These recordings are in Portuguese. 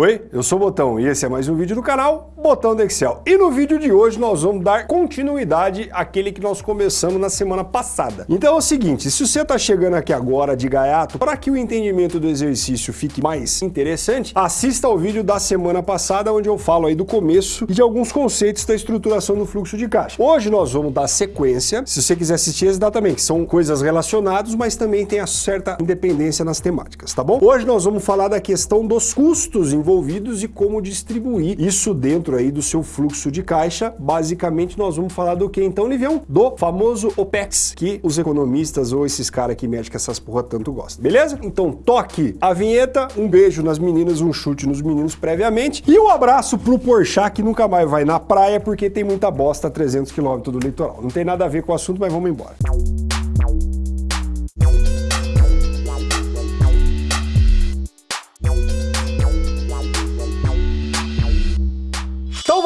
Oi, eu sou o Botão e esse é mais um vídeo do canal Botão do Excel. E no vídeo de hoje nós vamos dar continuidade àquele que nós começamos na semana passada. Então é o seguinte, se você está chegando aqui agora de gaiato, para que o entendimento do exercício fique mais interessante, assista ao vídeo da semana passada onde eu falo aí do começo e de alguns conceitos da estruturação do fluxo de caixa. Hoje nós vamos dar sequência, se você quiser assistir que são coisas relacionadas, mas também tem a certa independência nas temáticas, tá bom? Hoje nós vamos falar da questão dos custos envolvidos e como distribuir isso dentro aí do seu fluxo de caixa. Basicamente, nós vamos falar do que então, Livião? Do famoso OPEX, que os economistas ou esses caras que mexem com essas porra tanto gostam, beleza? Então toque a vinheta, um beijo nas meninas, um chute nos meninos previamente e um abraço pro Porchat que nunca mais vai na praia porque tem muita bosta a 300 km do litoral. Não tem nada a ver com o assunto, mas vamos embora.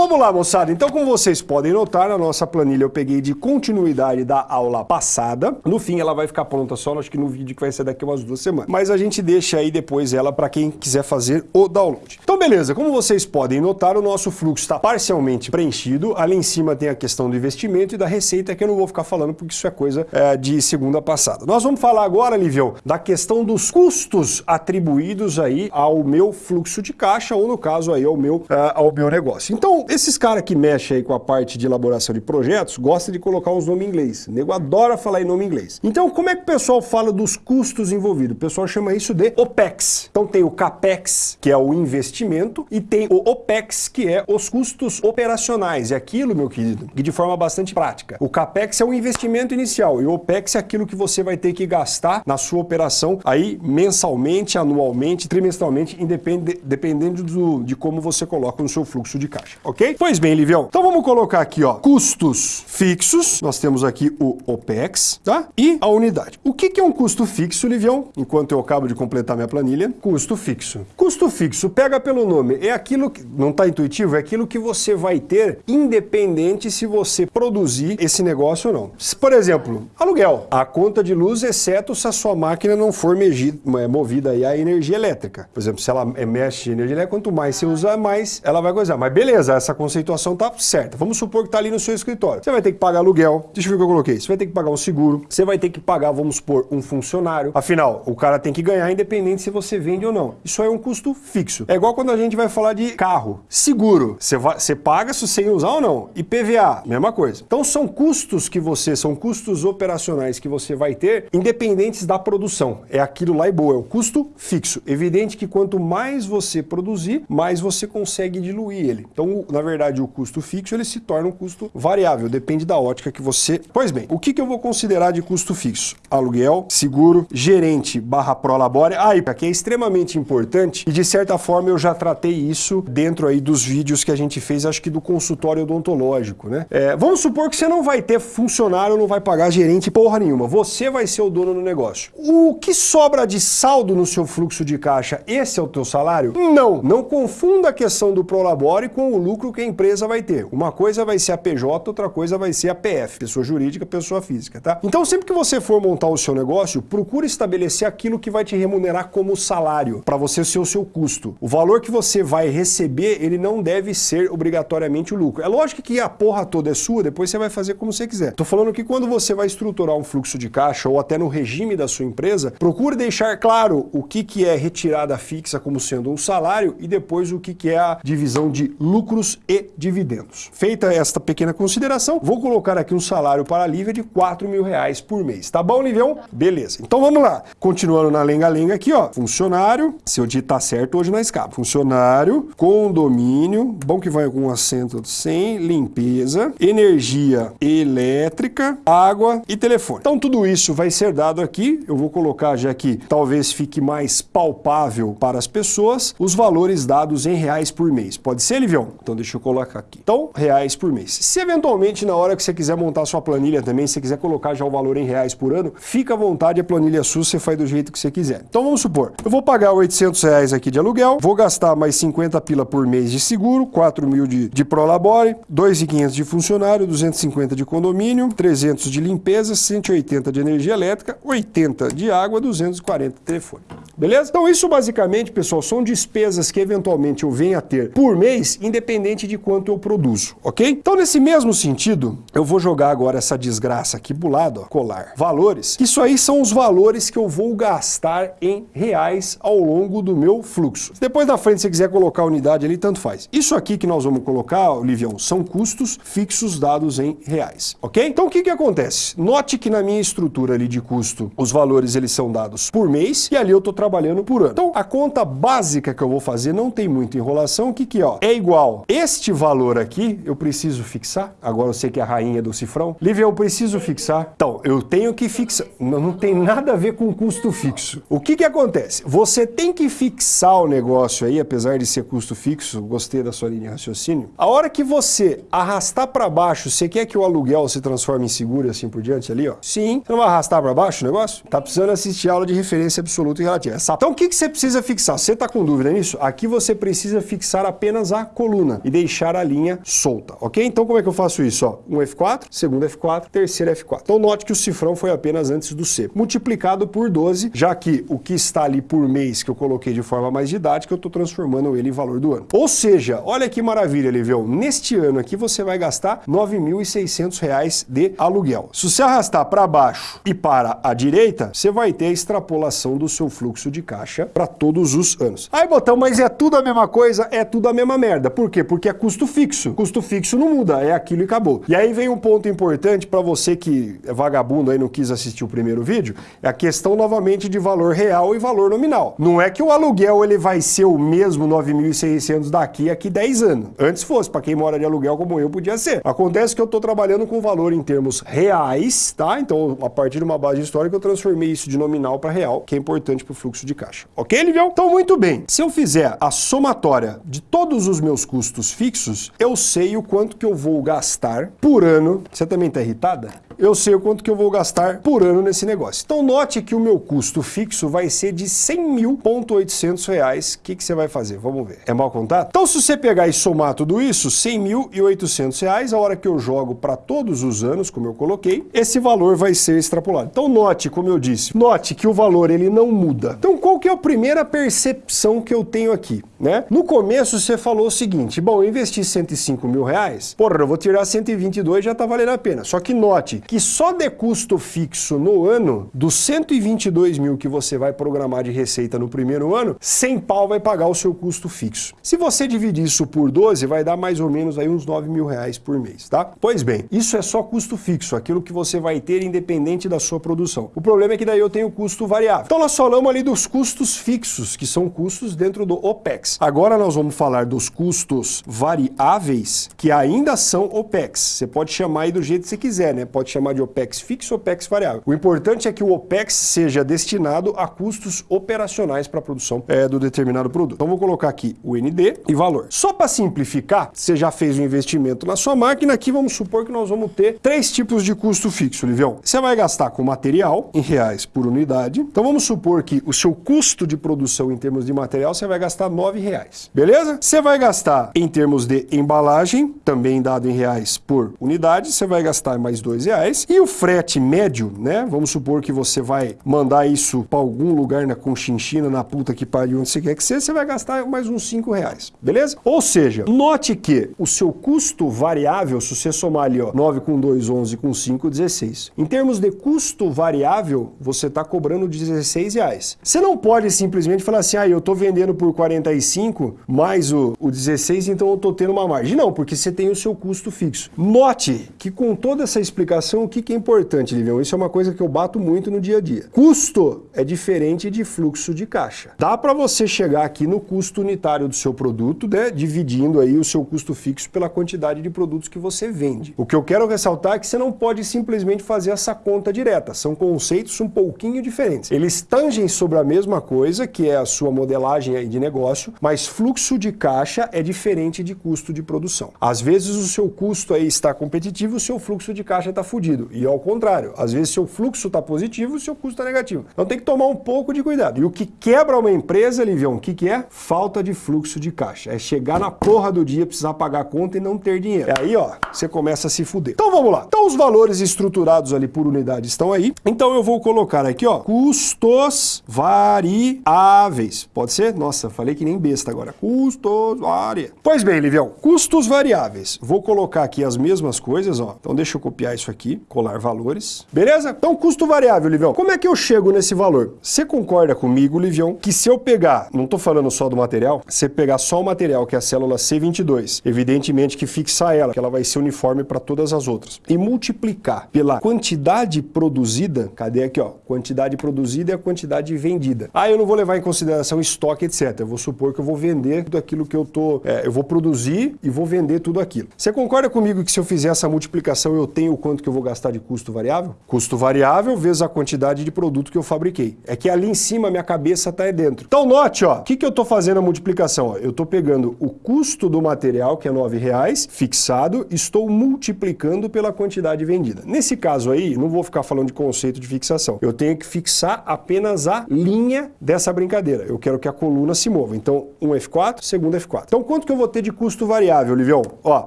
Vamos lá, moçada. Então, como vocês podem notar, na nossa planilha eu peguei de continuidade da aula passada. No fim, ela vai ficar pronta só, acho que no vídeo que vai ser daqui umas duas semanas. Mas a gente deixa aí depois ela para quem quiser fazer o download. Então, beleza. Como vocês podem notar, o nosso fluxo está parcialmente preenchido. Ali em cima tem a questão do investimento e da receita, que eu não vou ficar falando porque isso é coisa é, de segunda passada. Nós vamos falar agora, Livião, da questão dos custos atribuídos aí ao meu fluxo de caixa, ou no caso aí ao meu, uh, ao meu negócio. Então, esses caras que mexem aí com a parte de elaboração de projetos gostam de colocar uns nomes em inglês. O nego adora falar em nome em inglês. Então, como é que o pessoal fala dos custos envolvidos? O pessoal chama isso de OPEX. Então tem o CAPEX, que é o investimento, e tem o OPEX, que é os custos operacionais. É aquilo, meu querido, que de forma bastante prática. O CAPEX é o investimento inicial e o OPEX é aquilo que você vai ter que gastar na sua operação aí mensalmente, anualmente, trimestralmente, independe, dependendo do, de como você coloca no seu fluxo de caixa ok? Pois bem, Livião, então vamos colocar aqui, ó, custos fixos, nós temos aqui o OPEX, tá? E a unidade. O que, que é um custo fixo, Livião? Enquanto eu acabo de completar minha planilha, custo fixo. Custo fixo, pega pelo nome, é aquilo que, não está intuitivo, é aquilo que você vai ter independente se você produzir esse negócio ou não. Por exemplo, aluguel, a conta de luz, exceto se a sua máquina não for é, movida aí a energia elétrica. Por exemplo, se ela mexe energia elétrica, quanto mais você usar, mais ela vai coisar. Mas beleza, essa conceituação tá certa. Vamos supor que está ali no seu escritório. Você vai ter que pagar aluguel, deixa eu ver o que eu coloquei. Você vai ter que pagar um seguro, você vai ter que pagar, vamos supor, um funcionário. Afinal, o cara tem que ganhar independente se você vende ou não. Isso é um custo fixo. É igual quando a gente vai falar de carro. Seguro, você, vai, você paga se você usar ou não. E PVA, mesma coisa. Então são custos que você, são custos operacionais que você vai ter independentes da produção. É aquilo lá e boa, é o custo fixo. Evidente que quanto mais você produzir, mais você consegue diluir ele. Então, na verdade, o custo fixo ele se torna um custo variável, depende da ótica que você... Pois bem, o que, que eu vou considerar de custo fixo? Aluguel, seguro, gerente barra prolabore. Ah, aqui é extremamente importante e de certa forma eu já tratei isso dentro aí dos vídeos que a gente fez, acho que do consultório odontológico, né? É, vamos supor que você não vai ter funcionário, não vai pagar gerente porra nenhuma. Você vai ser o dono do negócio. O que sobra de saldo no seu fluxo de caixa, esse é o teu salário? Não. Não confunda a questão do prolabore com o lucro lucro que a empresa vai ter. Uma coisa vai ser a PJ, outra coisa vai ser a PF, pessoa jurídica, pessoa física, tá? Então sempre que você for montar o seu negócio, procure estabelecer aquilo que vai te remunerar como salário, para você ser o seu custo. O valor que você vai receber, ele não deve ser obrigatoriamente o lucro. É lógico que a porra toda é sua, depois você vai fazer como você quiser. Tô falando que quando você vai estruturar um fluxo de caixa ou até no regime da sua empresa, procure deixar claro o que, que é retirada fixa como sendo um salário e depois o que, que é a divisão de lucros e dividendos. Feita esta pequena consideração, vou colocar aqui um salário para a Lívia de 4 mil reais por mês. Tá bom, Livião? Beleza. Então vamos lá. Continuando na lenga-lenga aqui, ó. Funcionário, se eu digitar certo, hoje na escapa. Funcionário, condomínio, bom que vai com acento sem, limpeza, energia elétrica, água e telefone. Então tudo isso vai ser dado aqui. Eu vou colocar já que talvez fique mais palpável para as pessoas os valores dados em reais por mês. Pode ser, Livião? Então deixa eu colocar aqui. Então, reais por mês. Se eventualmente na hora que você quiser montar sua planilha também, se você quiser colocar já o valor em reais por ano, fica à vontade, a planilha sua você faz do jeito que você quiser. Então vamos supor, eu vou pagar 800 reais aqui de aluguel, vou gastar gastar mais 50 pila por mês de seguro, 4 mil de, de Prolabore, 2.500 de funcionário, 250 de condomínio, 300 de limpeza, 180 de energia elétrica, 80 de água, 240 de telefone. Beleza? Então isso basicamente, pessoal, são despesas que eventualmente eu venho a ter por mês, independente de quanto eu produzo, ok? Então nesse mesmo sentido, eu vou jogar agora essa desgraça aqui pro lado, ó, colar valores, isso aí são os valores que eu vou gastar em reais ao longo do meu fluxo. Depois da frente, se você quiser colocar a unidade ali, tanto faz. Isso aqui que nós vamos colocar, Livião, são custos fixos dados em reais, ok? Então o que que acontece? Note que na minha estrutura ali de custo, os valores eles são dados por mês e ali eu estou trabalhando por ano. Então, a conta básica que eu vou fazer não tem muita enrolação. O que que ó? É igual este valor aqui, eu preciso fixar. Agora eu sei que é a rainha do cifrão. Lívia, eu preciso fixar. Então, eu tenho que fixar. Não, não tem nada a ver com custo fixo. O que que acontece? Você tem que fixar o negócio aí, apesar de ser custo fixo, gostei da sua linha de raciocínio. A hora que você arrastar para baixo, você quer que o aluguel se transforme em seguro e assim por diante ali, ó? Sim. Você não vai arrastar para baixo o negócio? Tá precisando assistir a aula de referência absoluta e relativa. Essa... Então o que, que você precisa fixar? Você está com dúvida nisso? Aqui você precisa fixar apenas a coluna e deixar a linha solta, ok? Então como é que eu faço isso? Ó, um F4, segundo F4, terceiro F4. Então note que o cifrão foi apenas antes do C, multiplicado por 12, já que o que está ali por mês que eu coloquei de forma mais didática, eu estou transformando ele em valor do ano. Ou seja, olha que maravilha, Livião, neste ano aqui você vai gastar R$ 9.600 de aluguel. Se você arrastar para baixo e para a direita, você vai ter a extrapolação do seu fluxo de caixa para todos os anos. Aí, botão, mas é tudo a mesma coisa? É tudo a mesma merda. Por quê? Porque é custo fixo. Custo fixo não muda, é aquilo e acabou. E aí vem um ponto importante para você que é vagabundo aí não quis assistir o primeiro vídeo, é a questão novamente de valor real e valor nominal. Não é que o aluguel ele vai ser o mesmo 9.600 daqui a 10 anos. Antes fosse, para quem mora de aluguel como eu, podia ser. Acontece que eu estou trabalhando com valor em termos reais, tá? Então, a partir de uma base histórica, eu transformei isso de nominal para real, que é importante para o fluxo de caixa. Ok, Livião? Então, muito bem. Se eu fizer a somatória de todos os meus custos fixos, eu sei o quanto que eu vou gastar por ano. Você também está irritada? Eu sei o quanto que eu vou gastar por ano nesse negócio. Então note que o meu custo fixo vai ser de 100 mil,800 reais. O que, que você vai fazer? Vamos ver. É mal contado? Então se você pegar e somar tudo isso, 100 mil e 800 reais, a hora que eu jogo para todos os anos, como eu coloquei, esse valor vai ser extrapolado. Então note, como eu disse, note que o valor ele não muda. Então qual que é a primeira percepção que eu tenho aqui? Né? No começo você falou o seguinte, bom, eu investi 105 mil reais, porra, eu vou tirar 122 já tá valendo a pena. Só que note que só de custo fixo no ano, dos 122 mil que você vai programar de receita no primeiro ano, 100 pau vai pagar o seu custo fixo. Se você dividir isso por 12, vai dar mais ou menos aí uns 9 mil reais por mês, tá? Pois bem, isso é só custo fixo, aquilo que você vai ter independente da sua produção. O problema é que daí eu tenho custo variável. Então nós falamos ali dos custos fixos, que são custos dentro do OPEX. Agora nós vamos falar dos custos variáveis, que ainda são OPEX. Você pode chamar aí do jeito que você quiser, né? Pode chamar de OPEX fixo ou OPEX variável. O importante é que o OPEX seja destinado a custos operacionais para a produção é, do determinado produto. Então vou colocar aqui o ND e valor. Só para simplificar, você já fez um investimento na sua máquina, aqui vamos supor que nós vamos ter três tipos de custo fixo, Livião. Você vai gastar com material, em reais por unidade. Então vamos supor que o seu custo de produção em termos de material, você vai gastar nove reais. Beleza? Você vai gastar em termos de embalagem, também dado em reais por unidade, você vai gastar mais dois reais reais. E o frete médio, né? Vamos supor que você vai mandar isso para algum lugar na Conchinchina, na puta que pariu, onde você quer que seja, você vai gastar mais uns 5 reais, beleza? Ou seja, note que o seu custo variável, se você somar ali, ó, 9 com 2, 11 com 5, 16. Em termos de custo variável, você está cobrando 16 reais. Você não pode simplesmente falar assim, ah, eu estou vendendo por 45 mais o, o 16, então eu estou tendo uma margem. Não, porque você tem o seu custo fixo. Note que com toda essa explicação, o que, que é importante, Livião? Isso é uma coisa que eu bato muito no dia a dia. Custo é diferente de fluxo de caixa. Dá para você chegar aqui no custo unitário do seu produto, né, dividindo aí o seu custo fixo pela quantidade de produtos que você vende. O que eu quero ressaltar é que você não pode simplesmente fazer essa conta direta. São conceitos um pouquinho diferentes. Eles tangem sobre a mesma coisa, que é a sua modelagem aí de negócio, mas fluxo de caixa é diferente de custo de produção. Às vezes o seu custo aí está competitivo, o seu fluxo de caixa está fudido E ao contrário, às vezes seu fluxo está positivo seu custo está negativo. Então tem que tomar um pouco de cuidado. E o que quebra uma empresa, Livião, o que, que é? Falta de fluxo de caixa. É chegar na porra do dia, precisar pagar a conta e não ter dinheiro. É aí, ó, você começa a se fuder. Então vamos lá. Então os valores estruturados ali por unidade estão aí. Então eu vou colocar aqui, ó, custos variáveis. Pode ser? Nossa, falei que nem besta agora. Custos variáveis. Pois bem, Livião, custos variáveis. Vou colocar aqui as mesmas coisas, ó. Então deixa eu copiar isso aqui, colar valores. Beleza? Então custo variável, Livião. Como é que eu chego nesse valor? Você concorda comigo, Livião, que se eu pegar, não tô falando só do material, se pegar só o material, que é a célula C22, evidentemente que fixar ela, que ela vai ser uniforme para todas as outras, e multiplicar pela quantidade produzida, cadê aqui, ó? Quantidade produzida e a quantidade vendida. Ah, eu não vou levar em consideração estoque, etc. Eu vou supor que eu vou vender tudo aquilo que eu tô, é, eu vou produzir e vou vender tudo aquilo. Você concorda comigo que se eu fizer essa multiplicação eu tenho o quanto que eu vou gastar de custo variável? Custo variável vezes a quantidade de produto que eu fabriquei. É que ali em cima minha cabeça está aí dentro. Então note, ó, o que, que eu estou fazendo a multiplicação? Ó, eu estou pegando o custo do material, que é R$ reais, fixado, estou multiplicando pela quantidade vendida. Nesse caso aí, não vou ficar falando de conceito de fixação. Eu tenho que fixar apenas a linha dessa brincadeira. Eu quero que a coluna se mova. Então, um F4, segundo F4. Então, quanto que eu vou ter de custo variável, Livião? Ó,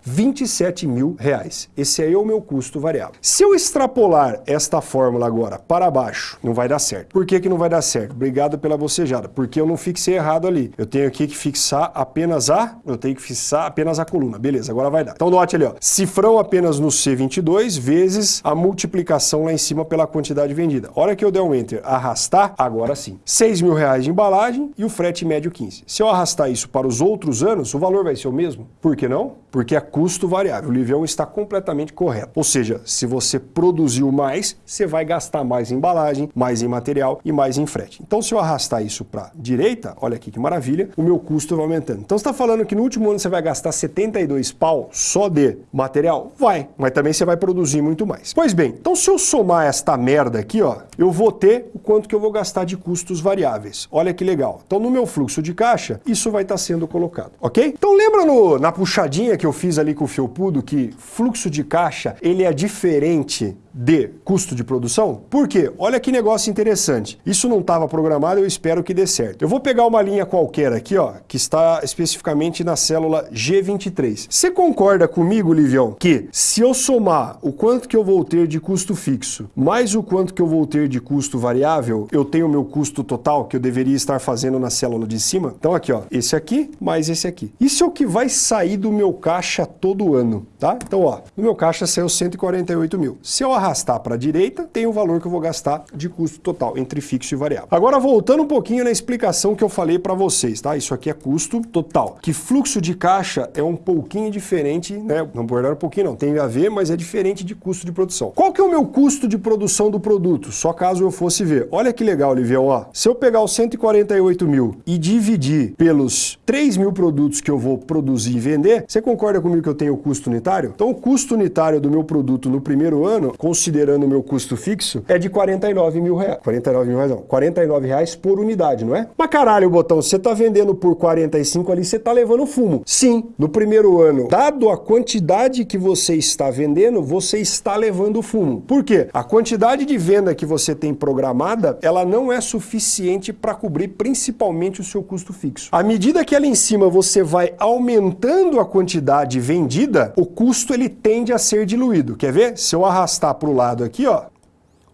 27 mil reais. Esse aí é o meu custo variável. Se eu extrapolar esta fórmula agora para baixo, não vai dar certo. Por que que não vai dar certo? Obrigado pela bocejada. Porque eu não fixei errado ali. Eu tenho aqui que fixar apenas a... Eu tenho que fixar apenas a coluna. Beleza, agora vai dar. Então, note ali, ó. Cifrão apenas no C22 vezes a multiplicação lá em cima pela quantidade vendida. Hora que eu der um Enter, arrastar, agora sim. 6 mil reais de embalagem e o frete médio 15. Se eu arrastar isso para os outros anos, o valor vai ser o mesmo? Por que não? Porque é custo variável. O Livião está completamente correto. Ou seja, se você produziu mais, você vai gastar mais em embalagem, mais em material e mais em frete. Então, se eu arrastar isso para direita, olha aqui que maravilha, o meu custo vai aumentando. Então, você está falando que no último ano você vai gastar 72 pau só de material? Vai, mas também você vai produzir muito mais. Pois bem, então se eu somar esta merda aqui, ó, eu vou ter o quanto que eu vou gastar de custos variáveis. Olha que legal. Então, no meu fluxo de caixa, isso vai estar sendo colocado, ok? Então, lembra no, na puxadinha que eu fiz ali com o Felpudo que fluxo de caixa, ele é diferente de custo de produção? Por quê? Olha que negócio interessante. Isso não estava programado, eu espero que dê certo. Eu vou pegar uma linha qualquer aqui, ó, que está especificamente na célula G23. Você concorda comigo, Livião, que se eu somar o quanto que eu vou ter de custo fixo, mais o quanto que eu vou ter de custo variável, eu tenho o meu custo total que eu deveria estar fazendo na célula de cima? Então aqui, ó, esse aqui mais esse aqui. Isso é o que vai sair do meu caixa todo ano, tá? Então, ó, no meu caixa saiu 148 mil. Se eu arrastar para a direita, tem o valor que eu vou gastar de custo total, entre fixo e variável. Agora, voltando um pouquinho na explicação que eu falei para vocês, tá? Isso aqui é custo total. Que fluxo de caixa é um pouquinho diferente, né? Não verdade um pouquinho não, tem a ver, mas é diferente de custo de produção. Qual que é o meu custo de produção do produto? Só caso eu fosse ver. Olha que legal, Livião, ó. Se eu pegar os 148 mil e dividir pelos 3 mil produtos que eu vou produzir e vender, você concorda comigo que eu tenho o custo unitário? Então, o custo unitário do meu produto no primeiro ano, considerando o meu custo fixo, é de 49 mil reais. 49 mil reais não, 49 reais por unidade, não é? Mas caralho, Botão, você tá vendendo por 45 ali, você tá levando fumo. Sim, no primeiro ano, dado a quantidade que você está vendendo, você está levando fumo. Por quê? A quantidade de venda que você tem programada, ela não é suficiente para cobrir principalmente o seu custo fixo. À medida que ali em cima você vai aumentando a quantidade vendida, o custo ele tende a ser diluído. Quer ver? Se eu arrastar para o lado aqui, ó,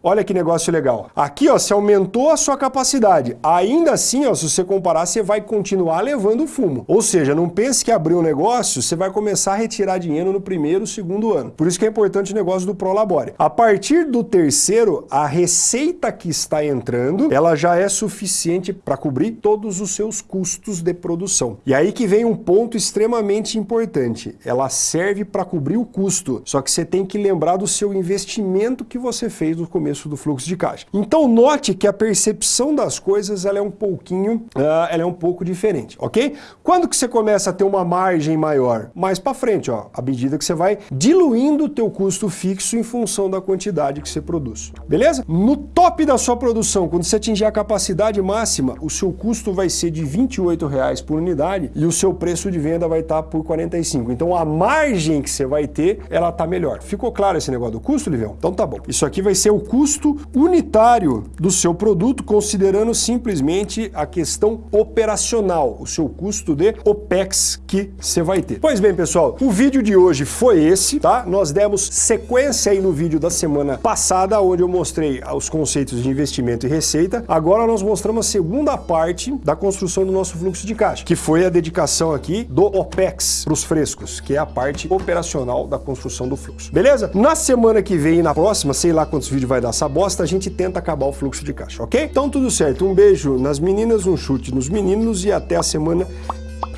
Olha que negócio legal. Aqui, ó, você aumentou a sua capacidade. Ainda assim, ó, se você comparar, você vai continuar levando fumo. Ou seja, não pense que abrir um negócio, você vai começar a retirar dinheiro no primeiro, segundo ano. Por isso que é importante o negócio do Prolabore. A partir do terceiro, a receita que está entrando, ela já é suficiente para cobrir todos os seus custos de produção. E aí que vem um ponto extremamente importante. Ela serve para cobrir o custo, só que você tem que lembrar do seu investimento que você fez no começo começo do fluxo de caixa. Então note que a percepção das coisas ela é um pouquinho, uh, ela é um pouco diferente, ok? Quando que você começa a ter uma margem maior? Mais para frente, ó, à medida que você vai diluindo o teu custo fixo em função da quantidade que você produz, beleza? No top da sua produção, quando você atingir a capacidade máxima, o seu custo vai ser de 28 reais por unidade e o seu preço de venda vai estar por 45. Então a margem que você vai ter, ela tá melhor. Ficou claro esse negócio do custo, Livião? Então tá bom. Isso aqui vai ser o custo unitário do seu produto, considerando simplesmente a questão operacional, o seu custo de OPEX que você vai ter. Pois bem, pessoal, o vídeo de hoje foi esse, tá? Nós demos sequência aí no vídeo da semana passada, onde eu mostrei os conceitos de investimento e receita. Agora nós mostramos a segunda parte da construção do nosso fluxo de caixa, que foi a dedicação aqui do OPEX para os frescos, que é a parte operacional da construção do fluxo. Beleza? Na semana que vem e na próxima, sei lá quantos vídeos vai dar essa bosta, a gente tenta acabar o fluxo de caixa, ok? Então tudo certo. Um beijo nas meninas, um chute nos meninos e até a semana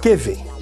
que vem.